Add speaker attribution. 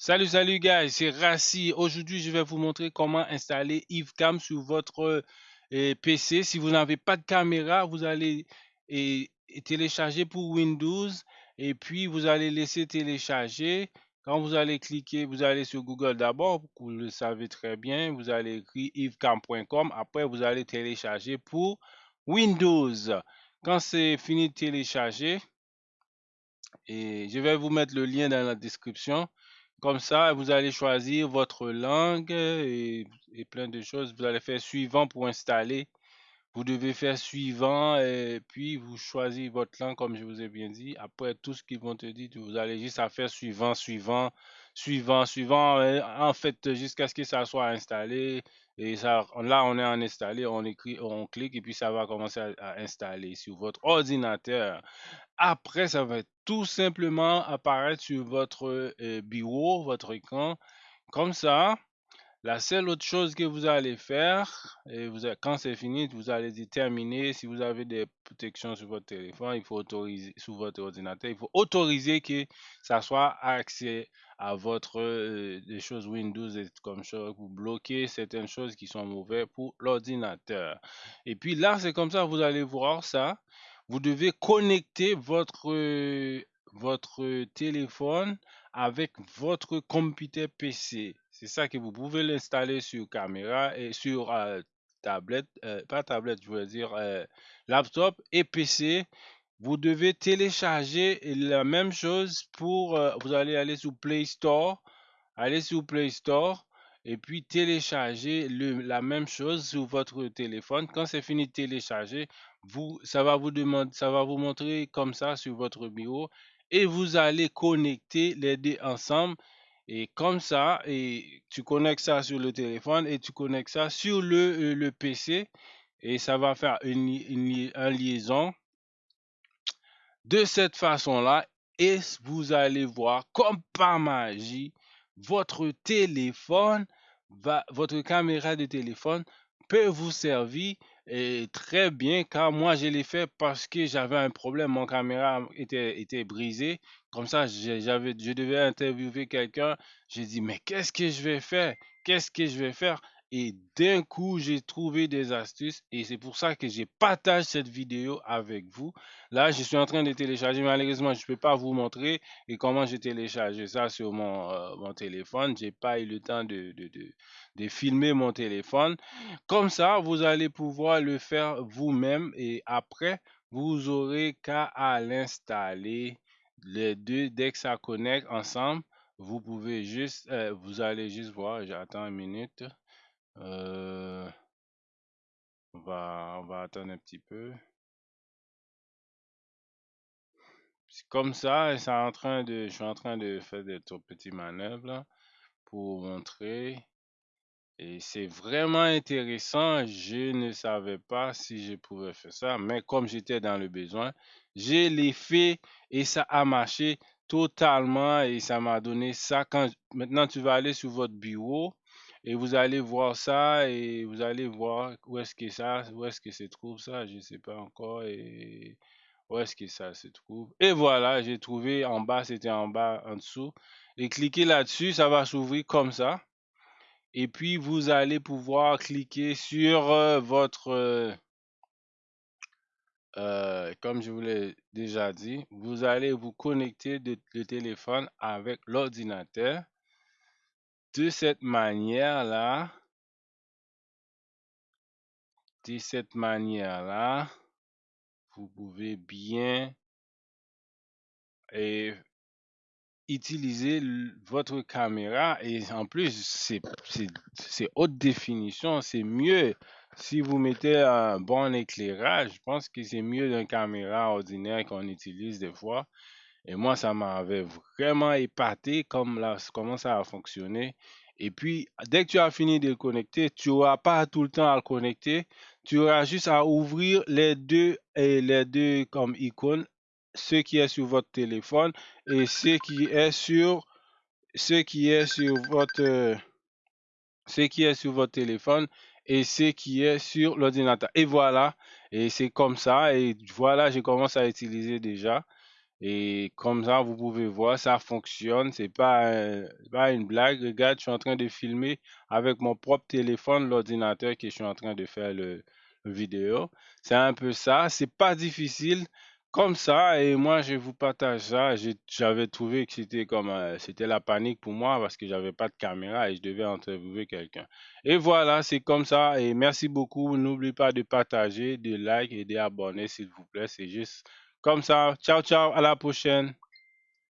Speaker 1: Salut, salut guys, c'est Rassi. Aujourd'hui, je vais vous montrer comment installer EveCam sur votre euh, PC. Si vous n'avez pas de caméra, vous allez télécharger pour Windows et puis vous allez laisser télécharger. Quand vous allez cliquer, vous allez sur Google d'abord, vous le savez très bien, vous allez écrire evecam.com. Après, vous allez télécharger pour Windows. Quand c'est fini de télécharger, et je vais vous mettre le lien dans la description. Comme ça, vous allez choisir votre langue et, plein de choses. Vous allez faire suivant pour installer. Vous devez faire suivant et puis vous choisissez votre langue comme je vous ai bien dit. Après tout ce qu'ils vont te dire, vous allez juste à faire suivant, suivant, suivant, suivant. En fait, jusqu'à ce que ça soit installé. Et ça, là, on est en installé, on écrit, on clique et puis ça va commencer à installer sur votre ordinateur. Après, ça va tout simplement apparaître sur votre euh, bureau, votre écran. Comme ça, la seule autre chose que vous allez faire, quand c'est fini, vous allez déterminer si vous avez des protections sur votre téléphone, il faut autoriser sur votre ordinateur, il faut autoriser que ça soit accès à votre euh, des choses Windows et comme ça, vous bloquez certaines choses qui sont mauvaises pour l'ordinateur. Et puis là, c'est comme ça, vous allez voir ça vous devez connecter votre, votre téléphone avec votre computer PC. C'est ça que vous pouvez l'installer sur caméra et sur euh, tablette, euh, pas tablette, je veux dire euh, laptop et PC. Vous devez télécharger la même chose pour, vous allez aller sur Play Store, aller sur Play Store et puis télécharger la même chose sur votre téléphone. Quand c'est fini de télécharger, vous, ça va vous demander, ça va vous montrer comme ça sur votre bureau et vous allez connecter les deux ensemble. Et comme ça et tu connectes ça sur le téléphone et tu connectes ça sur le, euh, le PC et ça va faire une, une, une liaison de cette façon là et vous allez voir comme par magie votre téléphone votre caméra de téléphone peut vous servir très bien car moi je l'ai fait parce que j'avais un problème, mon caméra était, était brisée. Comme ça, je devais interviewer quelqu'un. J'ai dit, mais qu'est-ce que je vais faire? Qu'est-ce que je vais faire? Et d'un coup, j'ai trouvé des astuces et c'est pour ça que j'ai partagé cette vidéo avec vous. Là, je suis en train de télécharger. Malheureusement, je ne peux pas vous montrer et comment j'ai téléchargé ça sur mon, euh, mon téléphone. Pas eu le temps de, de, de, de, filmer mon téléphone. Comme ça, vous allez pouvoir le faire vous-même et après, vous aurez qu'à l'installer les deux dès que ça connecte ensemble. Vous pouvez juste, euh, vous allez juste voir, j'attends une minute. Euh, on va, on va attendre un petit peu. C'est comme ça, je suis en train de faire des petites manœuvres pour montrer. Et c'est vraiment intéressant. Je ne savais pas si je pouvais faire ça, mais comme j'étais dans le besoin, je l'ai fait et ça a marché totalement et ça m'a donné ça. Maintenant tu vas aller sur votre bureau et vous allez voir ça et vous allez voir où est-ce que ça, où est-ce que se trouve ça, je ne sais pas encore et où est-ce que ça se trouve. Et voilà, j'ai trouvé en bas, c'était en bas, en dessous. Et cliquez là-dessus, ça va s'ouvrir comme ça. Et puis vous allez pouvoir cliquer sur euh, votre, euh, euh, comme je vous l'ai déjà dit, vous allez vous connecter de, le téléphone avec l'ordinateur de cette manière-là, de cette manière-là, vous pouvez bien utiliser votre caméra et en plus c'est haute définition, c'est mieux si vous mettez un bon éclairage, je pense que c'est mieux d'une caméra ordinaire qu'on utilise des fois. Et moi, ça m'avait vraiment épaté comment ça a fonctionné. Et puis, dès que tu as fini de le connecter, tu n'auras pas tout le temps à le connecter. Tu auras juste à ouvrir les deux, et les deux comme icônes, ce qui est sur votre téléphone et ce qui est sur ce qui est sur votre ce qui est sur votre téléphone et ce qui est sur l'ordinateur. Et voilà, et c'est comme ça. Et voilà, je commence à utiliser déjà. Et comme ça, vous pouvez voir, ça fonctionne. C'est pas, pas une blague. Regarde, je suis en train de filmer avec mon propre téléphone, l'ordinateur que je suis en train de faire le, le vidéo. C'est un peu ça. C'est pas difficile comme ça. Et moi, je vous partage ça. J'avais trouvé que c'était comme, euh, c'était la panique pour moi parce que j'avais pas de caméra et je devais interviewer quelqu'un. Et voilà, c'est comme ça. Et merci beaucoup. N'oubliez pas de partager, de like et d'abonner, s'il vous plaît. C'est juste comme ça. Ciao, ciao. À la prochaine.